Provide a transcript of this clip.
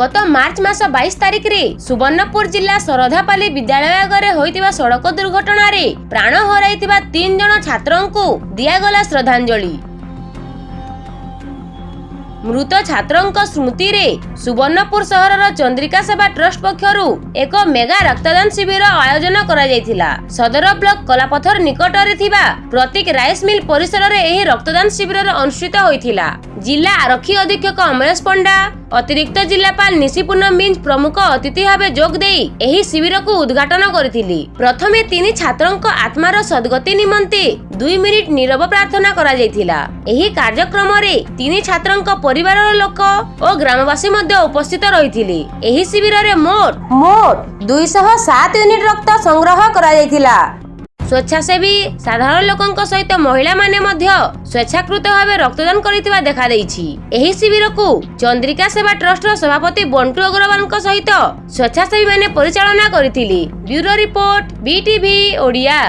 ଗତ ମାର୍ଚ୍ଚ ମାସ ବାଇଶ ତାରିଖରେ ସୁବର୍ଣ୍ଣପୁର ଜିଲ୍ଲା ଶରଧାପାଲି ବିଦ୍ୟାଳୟ ଆଗରେ ହୋଇଥିବା ସଡ଼କ ଦୁର୍ଘଟଣାରେ ପ୍ରାଣ ହରାଇଥିବା ତିନି ଜଣ ଛାତ୍ରଙ୍କୁ ଦିଆଗଲା ଶ୍ରଦ୍ଧାଞ୍ଜଳି। ମୃତ ଛାତ୍ରଙ୍କ ସ୍ମୃତିରେ ସୁବର୍ଣ୍ଣପୁର ସହରର ଚନ୍ଦ୍ରିକା ସେବା ଟ୍ରଷ୍ଟ ପକ୍ଷରୁ ଏକ ମେଗା ରକ୍ତଦାନ ଶିବିର ଆୟୋଜନ କରାଯାଇଥିଲା। ସଦର ବ୍ଲକ କଲାପଥର ନିକଟରେ ଥିବା ପ୍ରତୀକ ରାଇସ୍ ମିଲ୍ ପରିସରରେ ଏହି ରକ୍ତଦାନ ଶିବିର ଅନୁଷ୍ଠିତ ହୋଇଥିଲା। ଜିଲ୍ଲା ଆରକ୍ଷୀ ଅଧୀକ୍ଷକ ଅମରେଶ ପଣ୍ଡା ଅତିରିକ୍ତ ଜିଲ୍ଲାପାଳ ନିଶିପୂର୍ଣ୍ଣ ମିଞ୍ଜ ପ୍ରମୁଖ ଅତିଥି ଭାବେ ଯୋଗ ଦେଇ ଏହି ଶିବିରକୁ ଉଦ୍ଘାଟନ କରିଥିଲି ପ୍ରଥମେ ତିନି ଛାତ୍ରଙ୍କ ଆତ୍ମାର ସଦ୍ଗତି ନିମନ୍ତେ ଦୁଇ ମିନିଟ ନିରବ ପ୍ରାର୍ଥନା କରାଯାଇଥିଲା। ଏହି କାର୍ଯ୍ୟକ୍ରମରେ ତିନି ଛାତ୍ରଙ୍କ ପରିବାରର ଲୋକ ଓ ଗ୍ରାମବାସୀ ମଧ୍ୟ ଉପସ୍ଥିତ ରହିଥିଲେ। ଏହି ଶିବିରରେ ମୋଟ ମୋଟ ଦୁଇଶହ ସାତ ୟୁନିଟ ରକ୍ତ ସଂଗ୍ରହ କରାଯାଇଥିଲା। ସ୍ୱେଚ୍ଛାସେବୀ ସାଧାରଣ ଲୋକଙ୍କ ସହିତ ମହିଳାମାନେ ମଧ୍ୟ ସ୍ୱେଚ୍ଛାକୃତ ଭାବେ ରକ୍ତଦାନ କରିଥିବା ଦେଖାଦେଇଛି। ଏହି ଶିବିରକୁ ଚନ୍ଦ୍ରିକା ସେବା ଟ୍ରଷ୍ଟର ସଭାପତି ବଣ୍ଟୁ ଅଗ୍ରୱାଲଙ୍କ ସହିତ ସ୍ୱେଚ୍ଛାସେବୀମାନେ ପରିଚାଳନା କରିଥିଲେ। Bureau report BTV Odia.